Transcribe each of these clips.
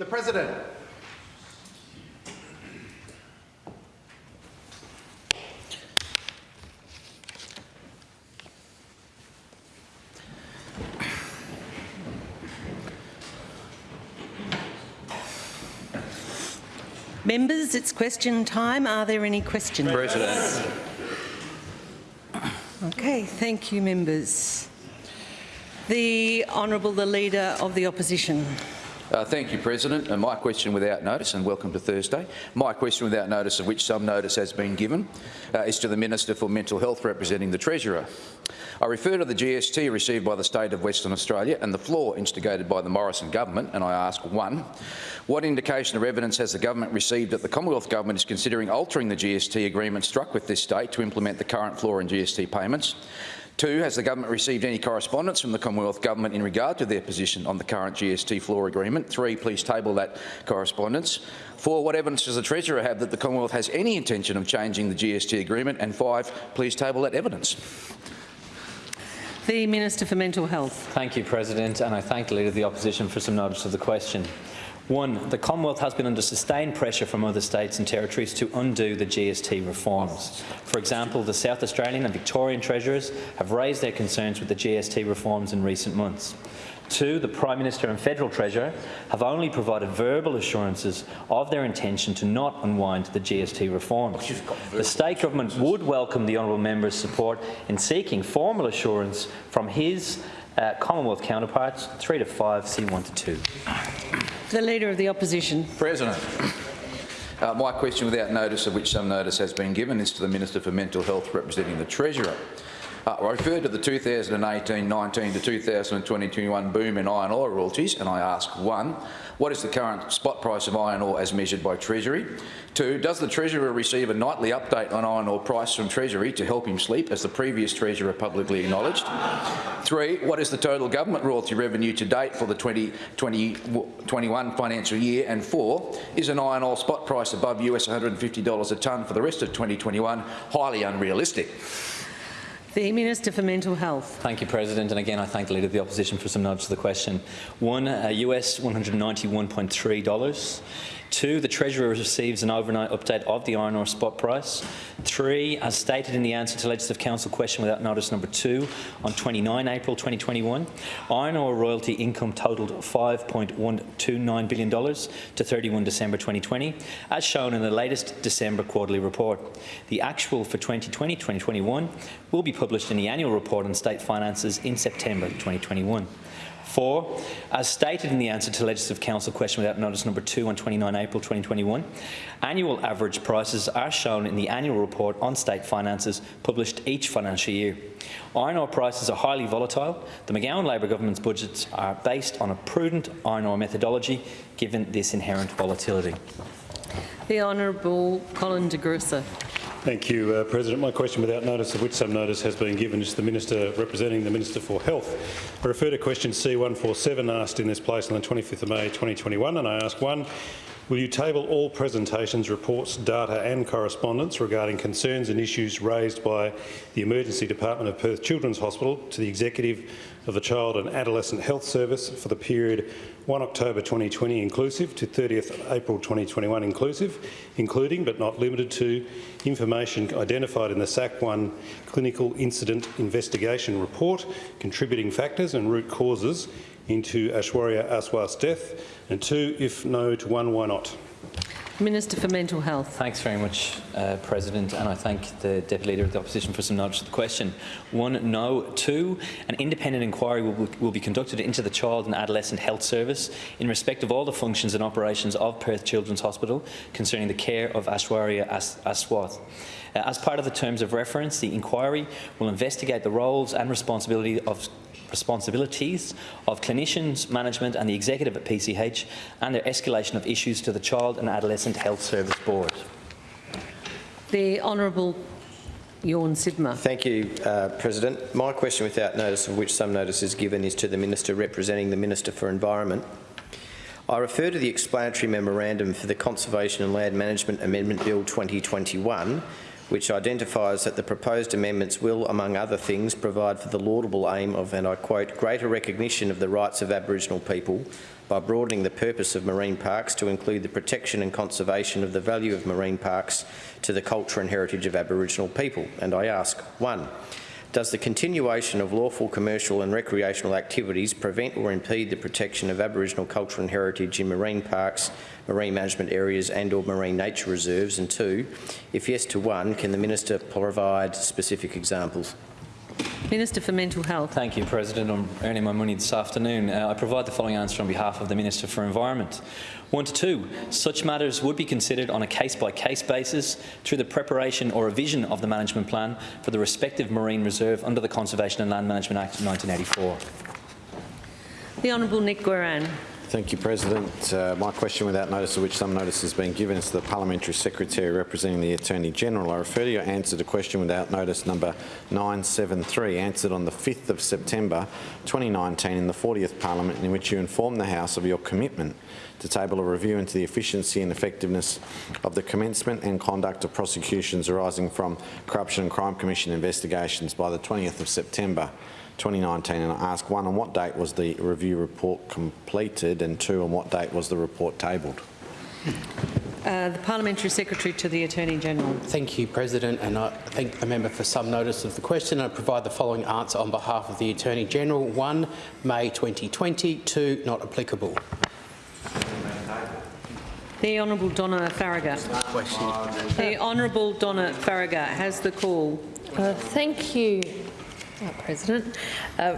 The President. Members, it's question time. Are there any questions? President. Okay, thank you, members. The Honourable the Leader of the Opposition. Uh, thank you, President. And my question without notice, and welcome to Thursday. My question without notice, of which some notice has been given, uh, is to the Minister for Mental Health representing the Treasurer. I refer to the GST received by the State of Western Australia and the floor instigated by the Morrison government, and I ask, one, what indication or evidence has the government received that the Commonwealth Government is considering altering the GST agreement struck with this state to implement the current floor in GST payments? Two, has the government received any correspondence from the Commonwealth Government in regard to their position on the current GST floor agreement? Three, please table that correspondence. Four, what evidence does the Treasurer have that the Commonwealth has any intention of changing the GST agreement? And five, please table that evidence. The Minister for Mental Health. Thank you, President, and I thank the Leader of the Opposition for some notice of the question. One, the Commonwealth has been under sustained pressure from other states and territories to undo the GST reforms. For example, the South Australian and Victorian Treasurers have raised their concerns with the GST reforms in recent months. Two, the Prime Minister and Federal Treasurer have only provided verbal assurances of their intention to not unwind the GST reforms. The state government would welcome the honourable member's support in seeking formal assurance from his uh, Commonwealth counterparts, 3 to 5, C1 to 2. The Leader of the Opposition. President. Uh, my question without notice, of which some notice has been given, is to the Minister for Mental Health representing the Treasurer. Uh, I refer to the 2018-19 to 2020-21 boom in iron ore royalties, and I ask, one, what is the current spot price of iron ore as measured by Treasury? Two, does the Treasurer receive a nightly update on iron ore price from Treasury to help him sleep, as the previous Treasurer publicly acknowledged? Three, what is the total government royalty revenue to date for the 2021 financial year? And four, is an iron ore spot price above US $150 a tonne for the rest of 2021 highly unrealistic? The Minister for Mental Health. Thank you, President. And again, I thank the Leader of the Opposition for some notes to the question. One, uh, US $191.3. Two, the Treasurer receives an overnight update of the iron ore spot price. Three, as stated in the answer to Legislative Council question without notice number two on 29 April 2021, iron ore royalty income totalled $5.129 billion to 31 December 2020, as shown in the latest December quarterly report. The actual for 2020-2021 will be published in the annual report on state finances in September 2021. Four, as stated in the answer to Legislative Council question without notice number two on 29 April 2021, annual average prices are shown in the annual report on state finances published each financial year. Iron ore prices are highly volatile. The McGowan Labor government's budgets are based on a prudent iron ore methodology given this inherent volatility. The Honourable Colin de Grussa. Thank you, uh, President. My question, without notice of which some notice has been given, is to the Minister representing the Minister for Health. I refer to question C147 asked in this place on the 25th of May 2021, and I ask one, Will you table all presentations, reports, data and correspondence regarding concerns and issues raised by the Emergency Department of Perth Children's Hospital to the Executive of the Child and Adolescent Health Service for the period 1 October 2020 inclusive to 30th April 2021 inclusive, including but not limited to information identified in the SAC1 Clinical Incident Investigation Report, contributing factors and root causes into Aishwarya Aswath's death, and two, if no to one, why not? Minister for Mental Health. Thanks very much, uh, President, and I thank the Deputy Leader of the Opposition for some knowledge to the question. One, no. Two, an independent inquiry will, will, be conducted into the Child and Adolescent Health Service in respect of all the functions and operations of Perth Children's Hospital concerning the care of Aishwarya As Aswath. Uh, as part of the terms of reference, the inquiry will investigate the roles and responsibility of responsibilities of clinicians, management and the executive at PCH and their escalation of issues to the Child and Adolescent Health Service Board. The Honourable Tjorn Sibma. Thank you, uh, President. My question, without notice of which some notice is given, is to the Minister representing the Minister for Environment. I refer to the explanatory memorandum for the Conservation and Land Management Amendment Bill 2021, which identifies that the proposed amendments will, among other things, provide for the laudable aim of, and I quote, greater recognition of the rights of Aboriginal people by broadening the purpose of marine parks to include the protection and conservation of the value of marine parks to the culture and heritage of Aboriginal people. And I ask, one, does the continuation of lawful commercial and recreational activities prevent or impede the protection of Aboriginal culture and heritage in marine parks, marine management areas and or marine nature reserves? And two, if yes to one, can the Minister provide specific examples? Minister for Mental Health. Thank you, President. I'm earning my money this afternoon. Uh, I provide the following answer on behalf of the Minister for Environment. One to two, such matters would be considered on a case-by-case basis through the preparation or revision of the management plan for the respective marine reserve under the Conservation and Land Management Act of 1984. The Honourable Nick Goiran. Thank you, President. Uh, my question, without notice of which some notice has been given, is to the Parliamentary Secretary representing the Attorney-General. I refer to your answer to question without notice number 973, answered on the 5th of September 2019 in the 40th Parliament, in which you informed the House of your commitment to table a review into the efficiency and effectiveness of the commencement and conduct of prosecutions arising from Corruption and Crime Commission investigations by the 20th of September 2019 and I ask one, on what date was the review report completed and two, on what date was the report tabled? Uh, the Parliamentary Secretary to the Attorney-General. Thank you, President, and I thank the member for some notice of the question. I provide the following answer on behalf of the Attorney-General. 1. May 2020. 2. Not applicable. The Honourable Donna Faragher. The Honourable Donna Faragher has the call. Uh, Thank you, uh, President. Uh,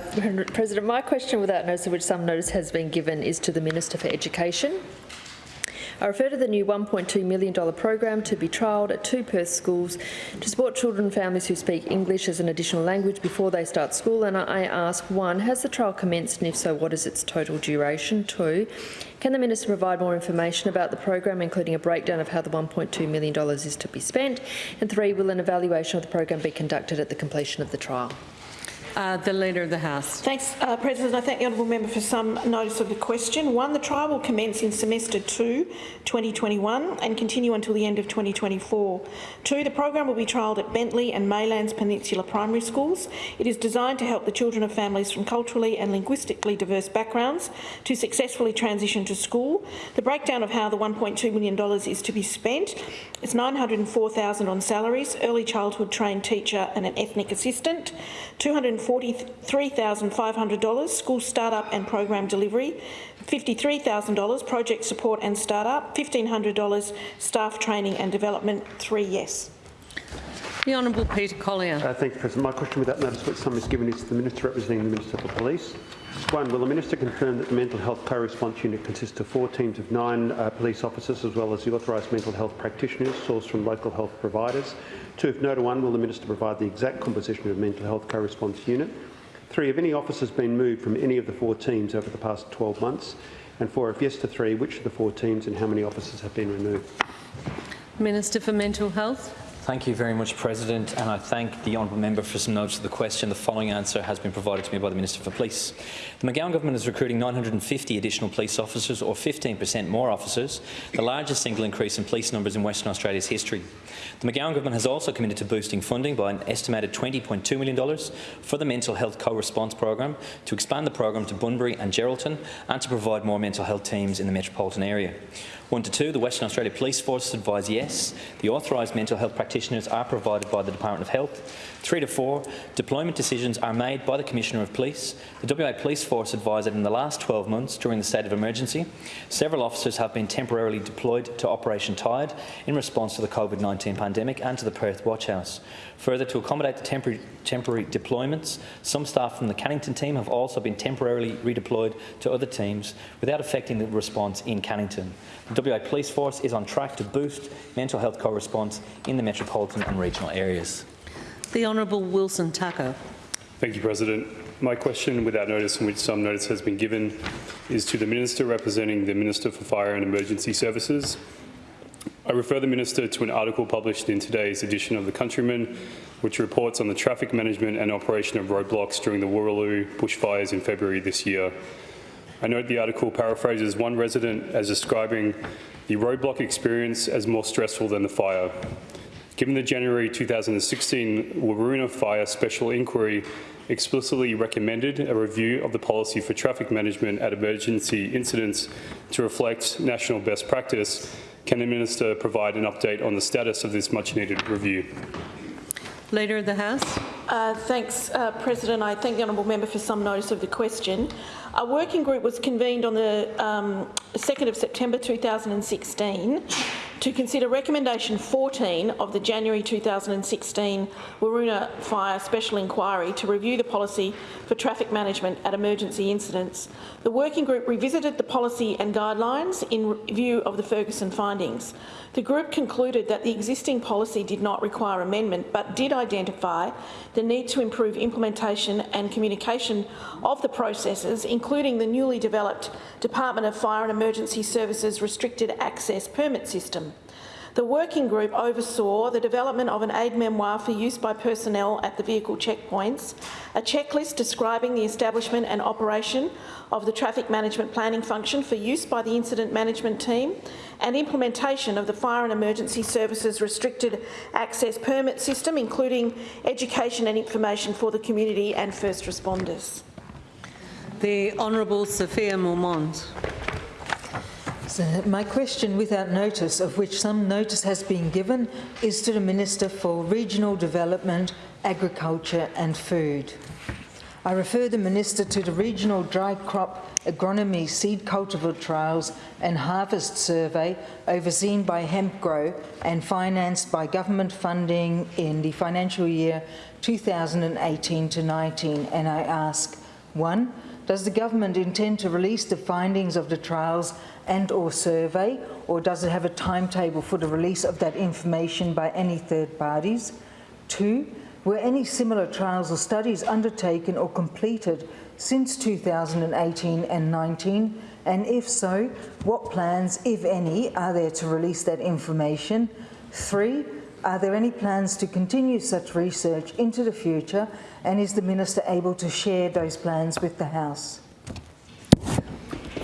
President, my question without notice of which some notice has been given is to the Minister for Education. I refer to the new $1.2 million program to be trialled at two Perth schools to support children and families who speak English as an additional language before they start school. And I ask, one, has the trial commenced and if so, what is its total duration? Two, can the Minister provide more information about the program, including a breakdown of how the $1.2 million is to be spent? And three, will an evaluation of the program be conducted at the completion of the trial? Uh, the Leader of the House. Thanks, uh, President. I thank the honourable member for some notice of the question. One, the trial will commence in semester 2, 2021 and continue until the end of 2024. Two, the program will be trialled at Bentley and Maylands Peninsula Primary Schools. It is designed to help the children of families from culturally and linguistically diverse backgrounds to successfully transition to school. The breakdown of how the $1.2 million is to be spent is $904,000 on salaries, early childhood trained teacher and an ethnic assistant, 200 $43,500 school startup and program delivery, $53,000 project support and startup, $1,500 staff training and development. Three yes. The Honourable Peter Collier. Uh, thank you, President. My question without notice which some is given is to the Minister representing the Minister for Police. One, will the Minister confirm that the Mental Health Co-Response Unit consists of four teams of nine uh, police officers as well as the authorised mental health practitioners sourced from local health providers? Two, if no to one, will the Minister provide the exact composition of the Mental Health Co-Response Unit? Three, have any officers been moved from any of the four teams over the past 12 months? And four, if yes to three, which of the four teams and how many officers have been removed? Minister for Mental Health. Thank you very much, President, and I thank the honourable member for some notes of the question. The following answer has been provided to me by the Minister for Police. The McGowan government is recruiting 950 additional police officers, or 15% more officers, the largest single increase in police numbers in Western Australia's history. The McGowan government has also committed to boosting funding by an estimated $20.2 million for the Mental Health Co-Response Program, to expand the program to Bunbury and Geraldton, and to provide more mental health teams in the metropolitan area. One to two, the Western Australia Police Force advise yes. The authorised mental health practitioners are provided by the Department of Health. Three to four, deployment decisions are made by the Commissioner of Police. The WA Police Force advised that in the last 12 months, during the state of emergency, several officers have been temporarily deployed to Operation Tide in response to the COVID-19 pandemic and to the Perth Watch House. Further, to accommodate the temporary, temporary deployments, some staff from the Cannington team have also been temporarily redeployed to other teams without affecting the response in Cannington. The WA Police Force is on track to boost mental health co-response in the metropolitan and regional areas. The Honourable Wilson Tucker. Thank you, President. My question, without notice in which some notice has been given, is to the Minister representing the Minister for Fire and Emergency Services. I refer the Minister to an article published in today's edition of The Countryman, which reports on the traffic management and operation of roadblocks during the Wooroloo bushfires in February this year. I note the article paraphrases one resident as describing the roadblock experience as more stressful than the fire. Given the January 2016 Waroona Fire Special Inquiry explicitly recommended a review of the policy for traffic management at emergency incidents to reflect national best practice, can the Minister provide an update on the status of this much-needed review? Leader of the House. Uh, thanks, uh, President. I thank the honourable member for some notice of the question. A working group was convened on the um, 2nd of September 2016 to consider recommendation 14 of the January 2016 Waroona Fire Special Inquiry to review the policy for traffic management at emergency incidents. The working group revisited the policy and guidelines in view of the Ferguson findings. The group concluded that the existing policy did not require amendment but did identify the need to improve implementation and communication of the processes, including the newly developed Department of Fire and Emergency Services Restricted Access Permit System. The working group oversaw the development of an aide memoire for use by personnel at the vehicle checkpoints, a checklist describing the establishment and operation of the traffic management planning function for use by the incident management team, and implementation of the Fire and Emergency Services Restricted Access Permit System, including education and information for the community and first responders. The Honourable Sophia Moermond. So my question, without notice, of which some notice has been given, is to the Minister for Regional Development, Agriculture and Food. I refer the Minister to the Regional Dry Crop Agronomy Seed Cultivar Trials and Harvest Survey overseen by HempGrow and financed by government funding in the financial year 2018 to 19 and I ask, one, does the government intend to release the findings of the trials and or survey or does it have a timetable for the release of that information by any third parties? Two, were any similar trials or studies undertaken or completed since 2018 and 19? And if so, what plans, if any, are there to release that information? Three, are there any plans to continue such research into the future? And is the Minister able to share those plans with the House?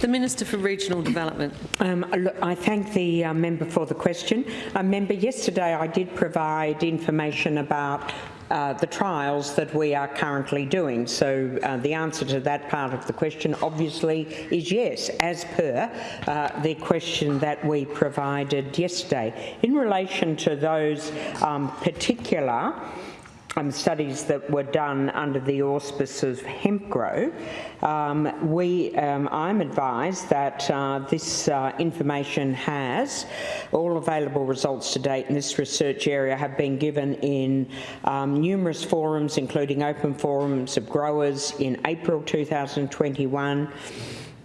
The Minister for Regional Development. Um, look, I thank the uh, member for the question. Uh, member, yesterday I did provide information about uh, the trials that we are currently doing. So uh, the answer to that part of the question obviously is yes, as per uh, the question that we provided yesterday. In relation to those um, particular um, studies that were done under the auspices of HempGrow, um, we, um, I'm advised that uh, this uh, information has all available results to date in this research area have been given in um, numerous forums, including open forums of growers in April 2021,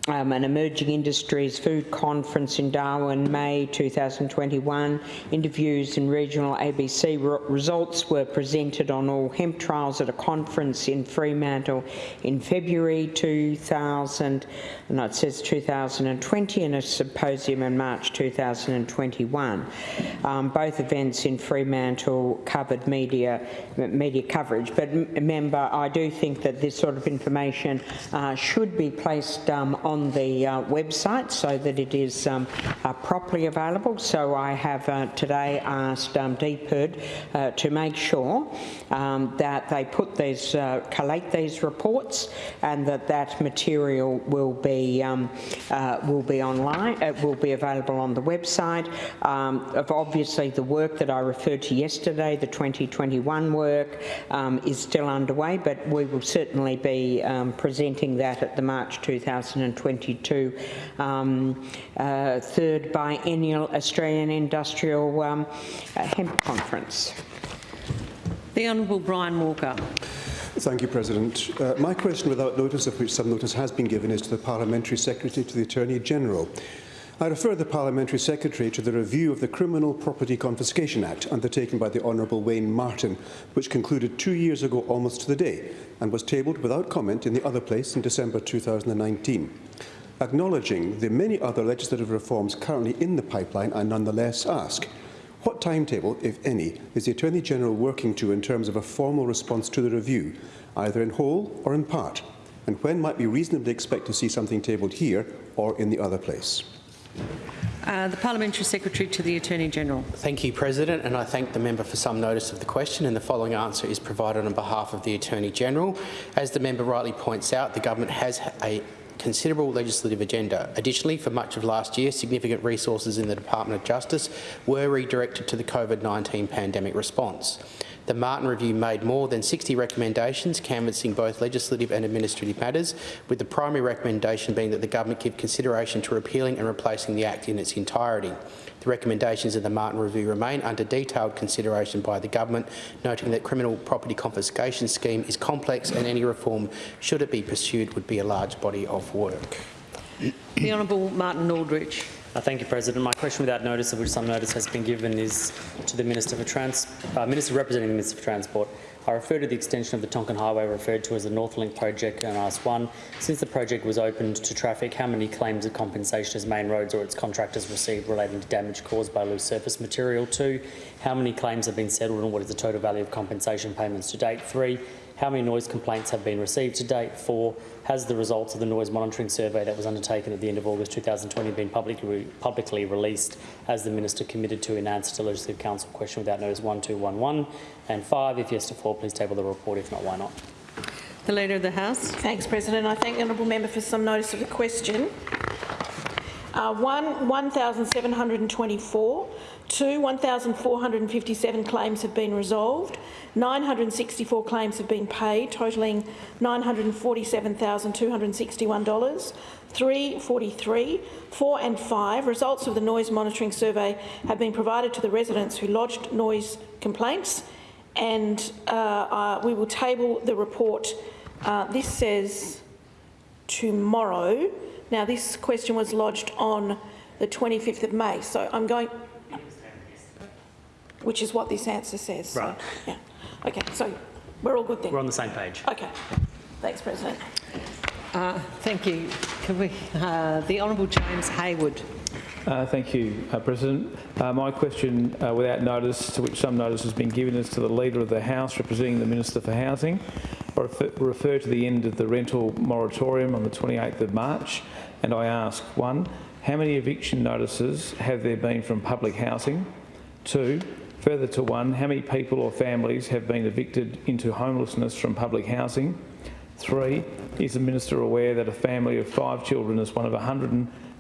um, an emerging industries food conference in Darwin, May 2021. Interviews and regional ABC results were presented on all hemp trials at a conference in Fremantle in February 2000, no, it says 2020, and a symposium in March 2021. Um, both events in Fremantle covered media media coverage. But remember, I do think that this sort of information uh, should be placed um, on on the uh, website so that it is um, uh, properly available. So I have uh, today asked um, DPIRD uh, to make sure um, that they put these, uh, collate these reports and that that material will be, um, uh, will be online, it will be available on the website. Um, of obviously the work that I referred to yesterday, the 2021 work, um, is still underway, but we will certainly be presenting that at the March 2022 um, uh, third biennial Australian Industrial um, uh, Hemp Conference. The Honourable Brian Walker. Thank you, President. Uh, my question, without notice of which some notice has been given, is to the Parliamentary Secretary to the Attorney-General. I refer the Parliamentary Secretary to the review of the Criminal Property Confiscation Act undertaken by the Honourable Wayne Martin, which concluded two years ago almost to the day and was tabled without comment in the other place in December 2019. Acknowledging the many other legislative reforms currently in the pipeline, I nonetheless ask, what timetable, if any, is the Attorney-General working to in terms of a formal response to the review, either in whole or in part? And when might we reasonably expect to see something tabled here or in the other place? Uh, the Parliamentary Secretary to the Attorney-General. Thank you, President, and I thank the member for some notice of the question, and the following answer is provided on behalf of the Attorney-General. As the member rightly points out, the government has a considerable legislative agenda. Additionally, for much of last year, significant resources in the Department of Justice were redirected to the COVID-19 pandemic response. The Martin Review made more than 60 recommendations canvassing both legislative and administrative matters, with the primary recommendation being that the government give consideration to repealing and replacing the Act in its entirety. The recommendations of the Martin Review remain under detailed consideration by the government, noting that criminal property confiscation scheme is complex and any reform, should it be pursued, would be a large body of work. The Honourable Martin Aldridge. Uh, thank you, President. My question without notice, of which some notice has been given, is to the Minister for Trans uh, Minister representing the Minister for Transport. I refer to the extension of the Tonkin Highway referred to as the Northlink project and ask one, since the project was opened to traffic, how many claims of compensation has Main Roads or its contractors received relating to damage caused by loose surface material? Two, how many claims have been settled and what is the total value of compensation payments to date? Three, how many noise complaints have been received to date? Four, has the results of the noise monitoring survey that was undertaken at the end of August 2020 been publicly, publicly released as the Minister committed to in answer to Legislative Council question without notice 1211? And five, if yes to four, please table the report. If not, why not? The Leader of the House. Thanks, President. I thank the honourable member for some notice of the question. Uh, one, 1,724. Two, 1,457 claims have been resolved. 964 claims have been paid, totalling $947,261. Three, 43. Four and five, results of the noise monitoring survey have been provided to the residents who lodged noise complaints and uh, uh, we will table the report. Uh, this says tomorrow. Now, this question was lodged on the 25th of May, so I'm going, which is what this answer says. Right. So, yeah. Okay, so we're all good then. We're on the same page. Okay. Thanks, President. Uh, thank you. Can we, uh, the Honourable James Hayward. Uh, thank you, uh, President. Uh, my question, uh, without notice, to which some notice has been given, is to the Leader of the House representing the Minister for Housing. I refer, refer to the end of the rental moratorium on the 28th of March, and I ask, one, how many eviction notices have there been from public housing? Two, further to one, how many people or families have been evicted into homelessness from public housing? Three, is the Minister aware that a family of five children is one of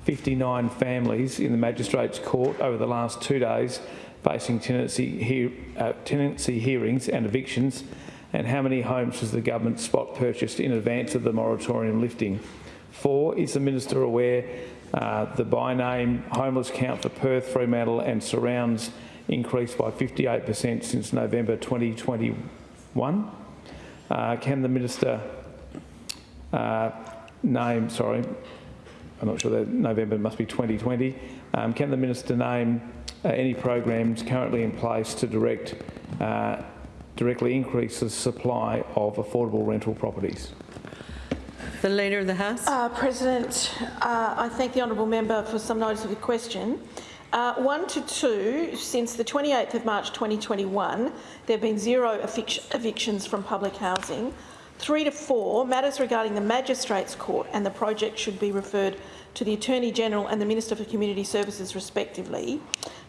159 families in the Magistrates Court over the last two days facing tenancy, uh, tenancy hearings and evictions? And how many homes has the government spot purchased in advance of the moratorium lifting? Four, is the Minister aware uh, the by name homeless count for Perth, Fremantle and surrounds increased by 58% since November 2021? Uh, can the Minister uh, name, sorry, I'm not sure that November must be 2020. Um, can the Minister name uh, any programs currently in place to direct, uh, directly increase the supply of affordable rental properties? The Leader of the House. Uh, President, uh, I thank the honourable member for some notice of the question. Uh, one to two, since the 28th of March 2021, there have been zero evic evictions from public housing. Three to four, matters regarding the Magistrates Court and the project should be referred to the Attorney-General and the Minister for Community Services respectively.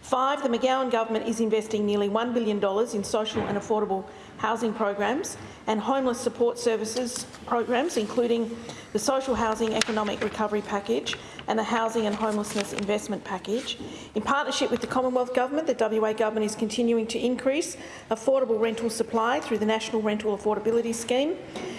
Five, the McGowan government is investing nearly $1 billion in social and affordable housing programs and homeless support services programs, including the Social Housing Economic Recovery Package and the Housing and Homelessness Investment Package. In partnership with the Commonwealth Government, the WA Government is continuing to increase affordable rental supply through the National Rental Affordability Scheme,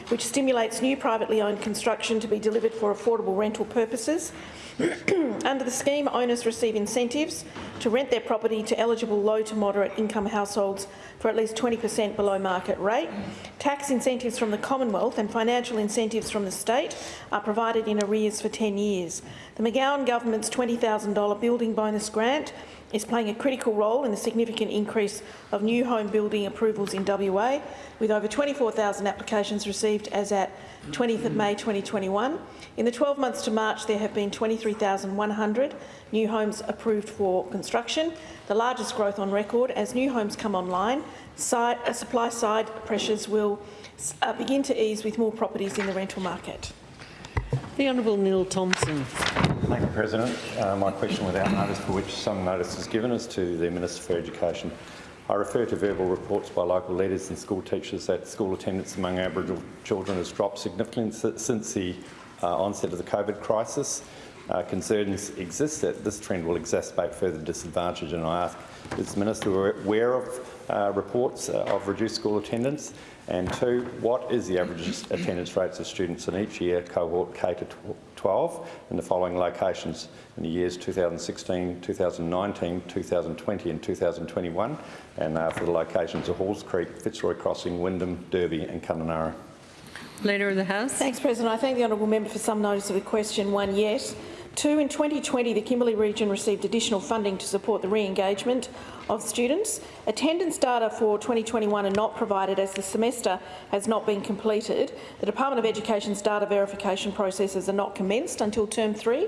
which stimulates new privately owned construction to be delivered for affordable rental purposes. Under the scheme, owners receive incentives to rent their property to eligible low to moderate income households for at least 20 per cent below market rate. Tax incentives from the Commonwealth and financial incentives from the state are provided in arrears for 10 years. The McGowan government's $20,000 building bonus grant is playing a critical role in the significant increase of new home building approvals in WA, with over 24,000 applications received as at 20th of May 2021. In the 12 months to March, there have been 23,100 new homes approved for construction, the largest growth on record. As new homes come online, side, uh, supply side pressures will uh, begin to ease with more properties in the rental market. The Honourable Neil Thomson. Thank you, President. Uh, my question without notice for which some notice is given is to the Minister for Education. I refer to verbal reports by local leaders and school teachers that school attendance among Aboriginal children has dropped significantly since the uh, onset of the COVID crisis. Uh, concerns exist that this trend will exacerbate further disadvantage and I ask, is the Minister aware of uh, reports uh, of reduced school attendance? And two, what is the average attendance rates of students in each year cohort K to 12 in the following locations in the years 2016, 2019, 2020 and 2021 and uh, for the locations of Halls Creek, Fitzroy Crossing, Wyndham, Derby and Kununurra. Leader of the House. Thanks, President. I thank the honourable member for some notice of the question. One, yes. Two, in 2020, the Kimberley region received additional funding to support the re-engagement of students. Attendance data for 2021 are not provided as the semester has not been completed. The Department of Education's data verification processes are not commenced until term three.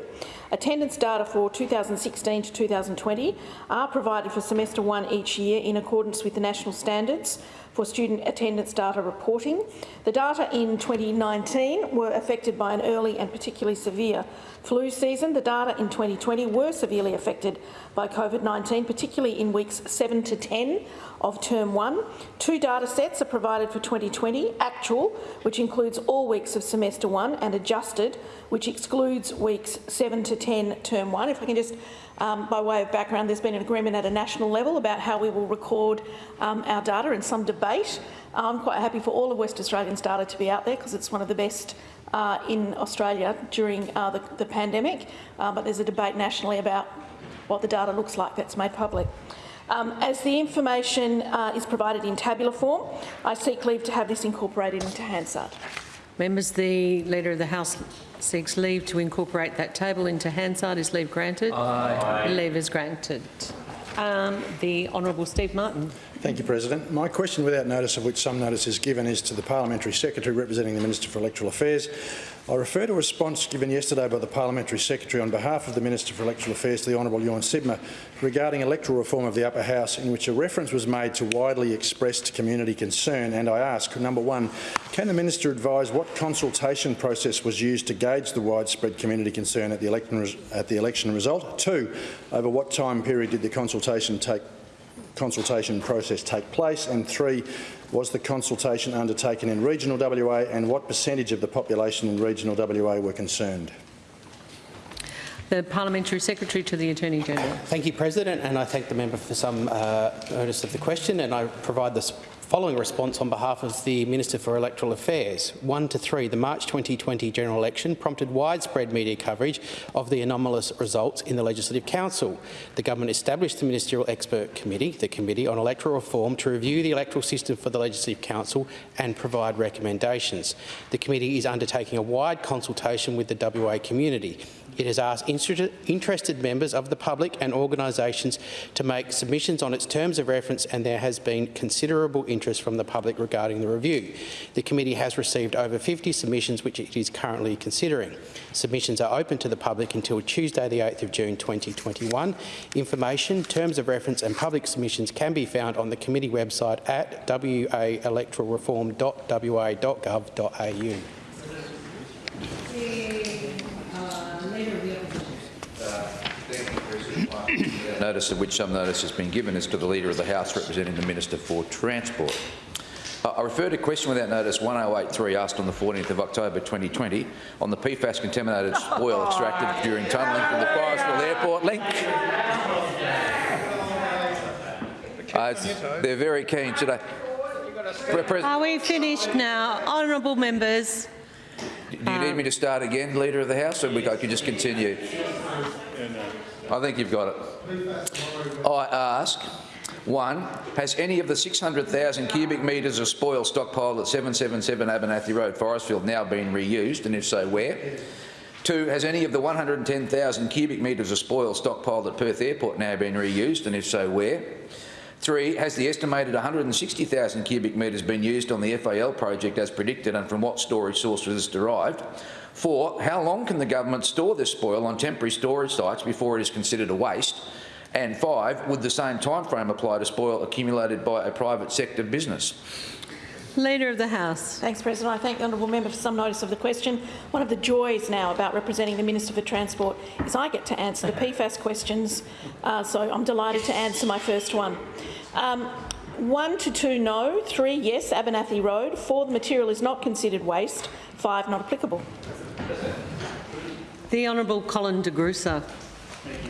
Attendance data for 2016 to 2020 are provided for semester one each year in accordance with the national standards for student attendance data reporting. The data in 2019 were affected by an early and particularly severe flu season. The data in 2020 were severely affected by COVID-19, particularly in weeks 7 to 10 of term 1. Two data sets are provided for 2020, actual, which includes all weeks of semester 1, and adjusted, which excludes weeks 7 to 10 term 1. If I can just um, by way of background, there's been an agreement at a national level about how we will record um, our data and some debate. I'm quite happy for all of West Australians' data to be out there because it's one of the best uh, in Australia during uh, the, the, pandemic, uh, but there's a debate nationally about what the data looks like that's made public. Um, as the information uh, is provided in tabular form, I seek leave to have this incorporated into Hansard. Members, the Leader of the House seeks leave to incorporate that table into Hansard. Is leave granted? Aye. Leave is granted. Um, the Honourable Steve Martin. Thank you, President. My question, without notice of which some notice is given, is to the Parliamentary Secretary representing the Minister for Electoral Affairs. I refer to a response given yesterday by the Parliamentary Secretary on behalf of the Minister for Electoral Affairs to the Honourable Ewan Sibma regarding electoral reform of the Upper House in which a reference was made to widely expressed community concern and I ask, number one, can the Minister advise what consultation process was used to gauge the widespread community concern at the election, at the election result? Two, over what time period did the consultation take consultation process take place? And three, was the consultation undertaken in regional WA and what percentage of the population in regional WA were concerned? The Parliamentary Secretary to the Attorney-General. Thank you, President, and I thank the member for some uh, notice of the question and I provide this Following response on behalf of the Minister for Electoral Affairs. 1 to 3. The March 2020 general election prompted widespread media coverage of the anomalous results in the Legislative Council. The government established the Ministerial Expert Committee, the Committee on Electoral Reform, to review the electoral system for the Legislative Council and provide recommendations. The committee is undertaking a wide consultation with the WA community. It has asked interested members of the public and organisations to make submissions on its terms of reference and there has been considerable interest from the public regarding the review. The committee has received over 50 submissions which it is currently considering. Submissions are open to the public until Tuesday the 8th of June 2021. Information, terms of reference and public submissions can be found on the committee website at waelectoralreform.wa.gov.au. notice of which some notice has been given is to the Leader of the House representing the Minister for Transport. Uh, I refer to question without notice 1083 asked on the 14th of October 2020 on the PFAS contaminated spoil extracted during tunnelling from the Forrestfield Airport link. Uh, they're very keen today. Are we finished now? Honourable members. Do you need me to start again, Leader of the House, or we can just continue? I think you've got it. I ask, one, has any of the 600,000 cubic metres of spoil stockpiled at 777 Abernethy Road, Forrestfield, now been reused, and if so, where? Two, has any of the 110,000 cubic metres of spoil stockpiled at Perth Airport now been reused, and if so, where? Three, has the estimated 160,000 cubic metres been used on the FAL project as predicted and from what storage source was this derived? Four, how long can the government store this spoil on temporary storage sites before it is considered a waste? And five, would the same timeframe apply to spoil accumulated by a private sector business? Leader of the House. Thanks, President. I thank the honourable member for some notice of the question. One of the joys now about representing the Minister for Transport is I get to answer the PFAS questions, uh, so I'm delighted to answer my first one. Um, one to two no, three yes, Abernethy Road, four the material is not considered waste, five not applicable. The Honourable Colin de Grussa.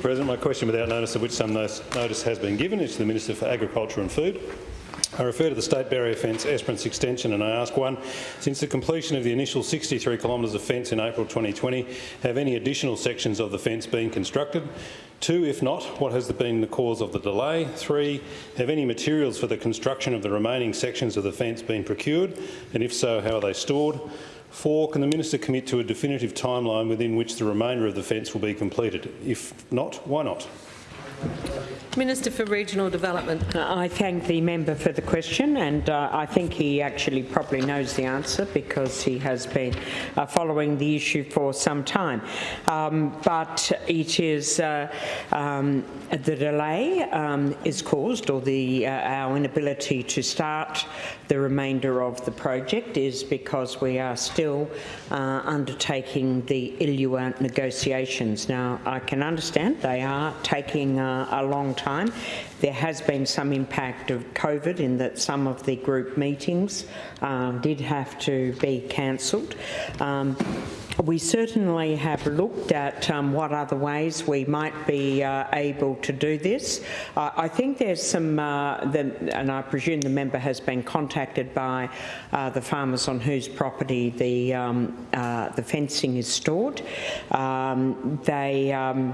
President, my question without notice of which some notice has been given is to the Minister for Agriculture and Food. I refer to the State Barrier Fence Esperance extension and I ask one, since the completion of the initial 63 kilometres of fence in April 2020, have any additional sections of the fence been constructed? Two, if not, what has been the cause of the delay? Three, have any materials for the construction of the remaining sections of the fence been procured? And if so, how are they stored? Four, can the minister commit to a definitive timeline within which the remainder of the fence will be completed? If not, why not? Minister for Regional Development. I thank the member for the question and uh, I think he actually probably knows the answer because he has been uh, following the issue for some time. Um, but it is uh, um, the delay um, is caused or the uh, our inability to start the remainder of the project is because we are still uh, undertaking the ILUA negotiations. Now I can understand they are taking uh, a long time. There has been some impact of COVID in that some of the group meetings um, did have to be cancelled. Um, we certainly have looked at um, what other ways we might be uh, able to do this. Uh, I think there's some, uh, the, and I presume the member has been contacted by uh, the farmers on whose property the, um, uh, the fencing is stored. Um, they um,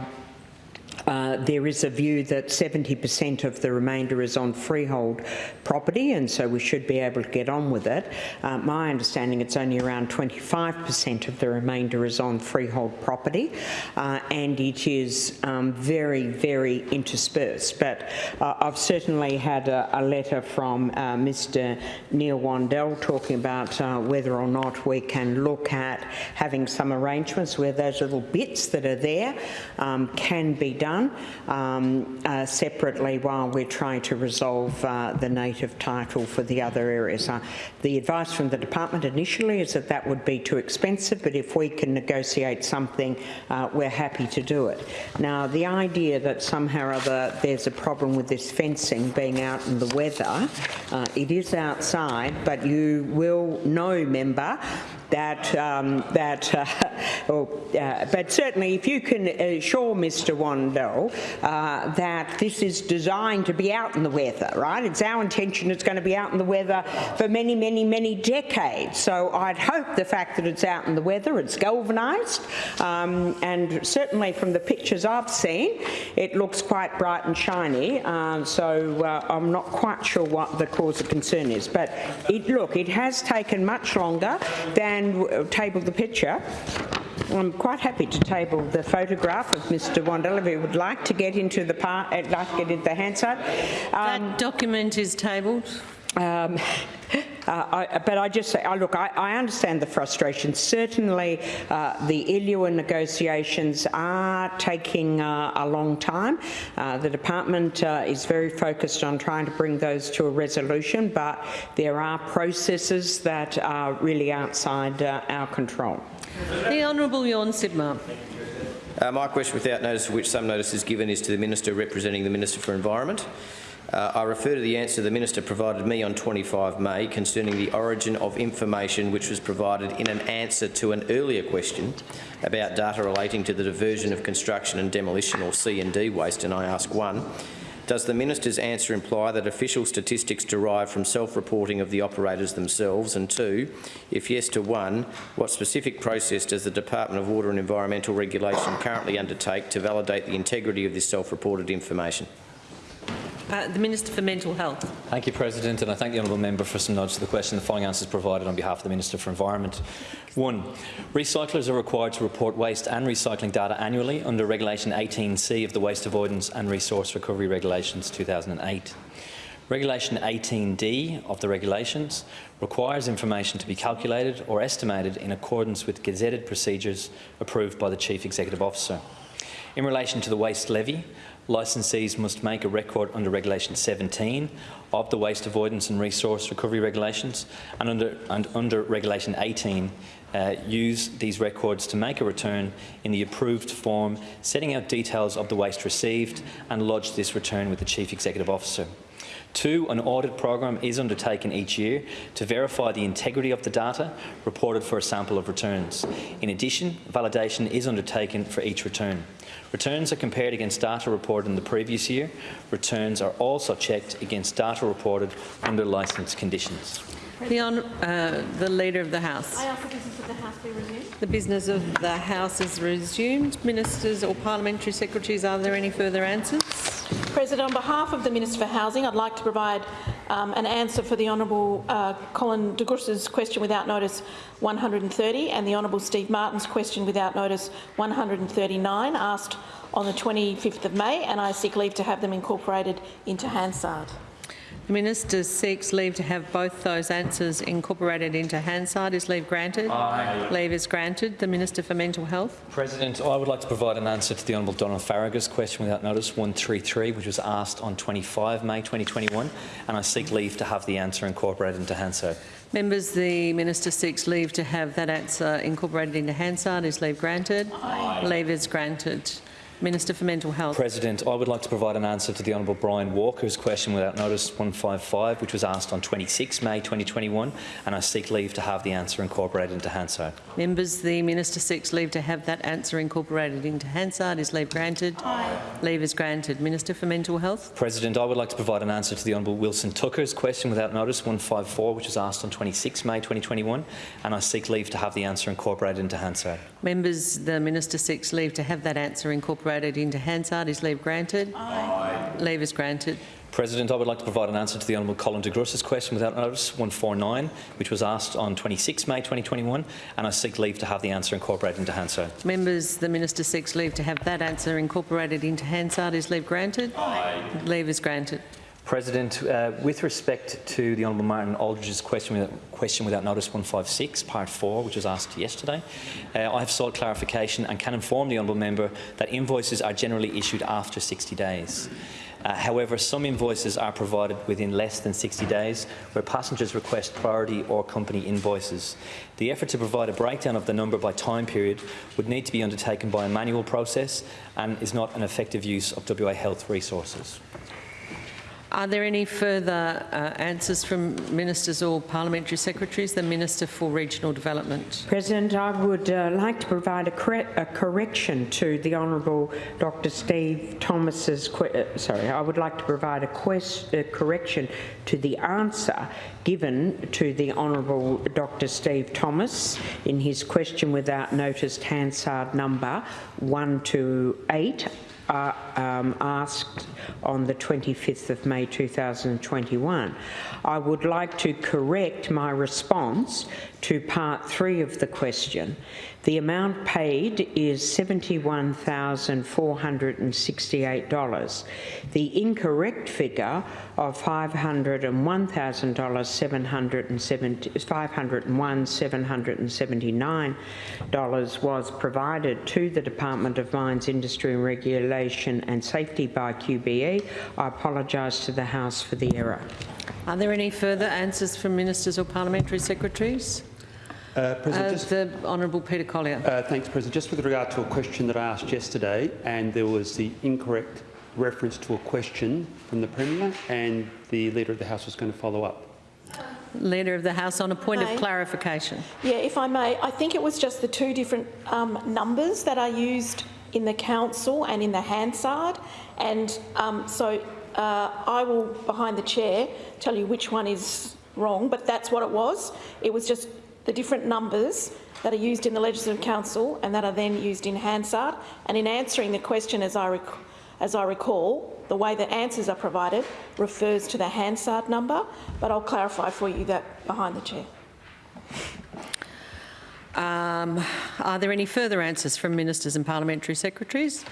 uh, there is a view that 70% of the remainder is on freehold property and so we should be able to get on with it. Uh, my understanding it's only around 25% of the remainder is on freehold property uh, and it is um, very, very interspersed. But uh, I've certainly had a, a letter from uh, Mr Neil Wandell talking about whether or not we can look at having some arrangements where those little bits that are there um, can be done um, uh, separately while we're trying to resolve uh, the native title for the other areas. Uh, the advice from the department initially is that that would be too expensive, but if we can negotiate something, uh, we're happy to do it. Now, the idea that somehow or other there's a problem with this fencing being out in the weather, uh, it is outside, but you will know, member, that um, that uh, uh, but certainly if you can assure Mr Wandell uh, that this is designed to be out in the weather right? It's our intention it's going to be out in the weather for many many many decades. So I'd hope the fact that it's out in the weather it's galvanised um, and certainly from the pictures I've seen it looks quite bright and shiny uh, so uh, I'm not quite sure what the cause of concern is. But it look it has taken much longer than and table the picture. I'm quite happy to table the photograph of Mr Wandell if he would like to get into the part, uh, like to get into the Hansard. Um, that document is tabled. Um, uh, I, but I just say, oh, look, I, I, understand the frustration. Certainly, uh, the ILUA negotiations are taking uh, a long time. Uh, the department uh, is very focused on trying to bring those to a resolution, but there are processes that are really outside uh, our control. The Honourable Tjorn Sibma. my question without notice of which some notice is given is to the Minister representing the Minister for Environment. Uh, I refer to the answer the Minister provided me on 25 May concerning the origin of information which was provided in an answer to an earlier question about data relating to the diversion of construction and demolition or C&D waste, and I ask one, does the Minister's answer imply that official statistics derive from self-reporting of the operators themselves? And two, if yes to one, what specific process does the Department of Water and Environmental Regulation currently undertake to validate the integrity of this self-reported information? Uh, the Minister for Mental Health. Thank you, President, and I thank the honourable member for some notes to the question. The following answers provided on behalf of the Minister for Environment. One, recyclers are required to report waste and recycling data annually under Regulation 18C of the Waste Avoidance and Resource Recovery Regulations 2008. Regulation 18D of the regulations requires information to be calculated or estimated in accordance with gazetted procedures approved by the Chief Executive Officer. In relation to the waste levy, licensees must make a record under Regulation 17 of the Waste Avoidance and Resource Recovery Regulations and under, and under Regulation 18 uh, use these records to make a return in the approved form, setting out details of the waste received and lodge this return with the Chief Executive Officer. Two, an audit program is undertaken each year to verify the integrity of the data reported for a sample of returns. In addition, validation is undertaken for each return. Returns are compared against data reported in the previous year. Returns are also checked against data reported under licence conditions. The, hon- uh, the Leader of the House. I ask the business of the House be resumed. The business of the House is resumed. Ministers or parliamentary secretaries, are there any further answers? President, on behalf of the Minister for Housing, I'd like to provide um, an answer for the Honourable uh, Colin de Grussa's question without notice 130 and the Honourable Steve Martin's question without notice 139 asked on the 25th of May and I seek leave to have them incorporated into Hansard. The Minister seeks leave to have both those answers incorporated into Hansard. Is leave granted? Aye. Leave is granted. The Minister for Mental Health. President, I would like to provide an answer to the Honourable Donna Faragher's question without notice 133, which was asked on 25 May 2021, and I seek leave to have the answer incorporated into Hansard. Members, the Minister seeks leave to have that answer incorporated into Hansard. Is leave granted? Leave is granted. Minister for Mental Health. President, I would like to provide an answer to the Honourable Brian Walker's question without notice 155, which was asked on 26 May 2021, and I seek leave to have the answer incorporated into Hansard. Members, the Minister seeks leave to have that answer incorporated into Hansard. Is leave granted? Aye. Leave is granted. Minister for Mental Health. President, I would like to provide an answer to the Honourable Wilson Tucker's question without notice 154, which was asked on 26 May 2021, and I seek leave to have the answer incorporated into Hansard. Members, the Minister seeks leave to have that answer incorporated into Hansard. Is leave granted? Aye. Leave is granted. President, I would like to provide an answer to the Honourable Colin de Grussa's question without notice 149, which was asked on 26 May 2021, and I seek leave to have the answer incorporated into Hansard. Members, the Minister seeks leave to have that answer incorporated into Hansard. Is leave granted? Aye. Leave is granted. President, uh, with respect to the Honourable Martin Aldridge's question without, question without notice 156, part 4, which was asked yesterday, uh, I have sought clarification and can inform the Honourable Member that invoices are generally issued after 60 days. Uh, however, some invoices are provided within less than 60 days where passengers request priority or company invoices. The effort to provide a breakdown of the number by time period would need to be undertaken by a manual process and is not an effective use of WA Health resources. Are there any further uh, answers from ministers or parliamentary secretaries? The Minister for Regional Development. President, I would uh, like to provide a, a, correction to the Honourable Dr Steve Thomas's, uh, sorry, I would like to provide a, a correction to the answer given to the Honourable Dr Steve Thomas in his question without notice Hansard number 128 uh, um, asked on the 25th of May 2021. I would like to correct my response to part three of the question. The amount paid is $71,468. The incorrect figure of $501,779 was provided to the Department of Mines, Industry and Regulation and Safety by QBE. I apologise to the House for the error. Are there any further answers from ministers or parliamentary secretaries? Uh, President, Uh, just, the Honourable Peter Collier. uh, thanks, President. Just with regard to a question that I asked yesterday, and there was the incorrect reference to a question from the Premier, and the Leader of the House was going to follow up. Leader of the House, on a point May. of clarification. Yeah, if I may, I think it was just the two different um, numbers that are used in the council and in the Hansard, and um, so uh, I will, behind the chair, tell you which one is wrong, but that's what it was. It was just the different numbers that are used in the Legislative Council and that are then used in Hansard. And in answering the question, as I, rec as I recall, the way that answers are provided refers to the Hansard number, but I'll clarify for you that behind the chair. Um, are there any further answers from ministers and parliamentary secretaries?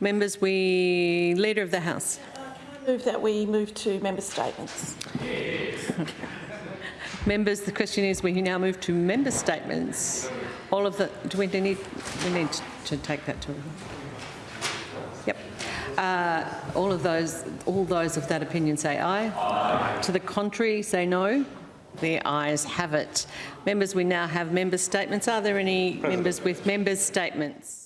Members, we... Leader of the House. Move that we move to member statements. Members, the question is, we now move to member statements. All of the... Do we need... We need to take that to... Yep. Uh, all of those, all those of that opinion say aye. aye. To the contrary, say no. The ayes have it. Members, we now have member statements. Are there any members with member statements?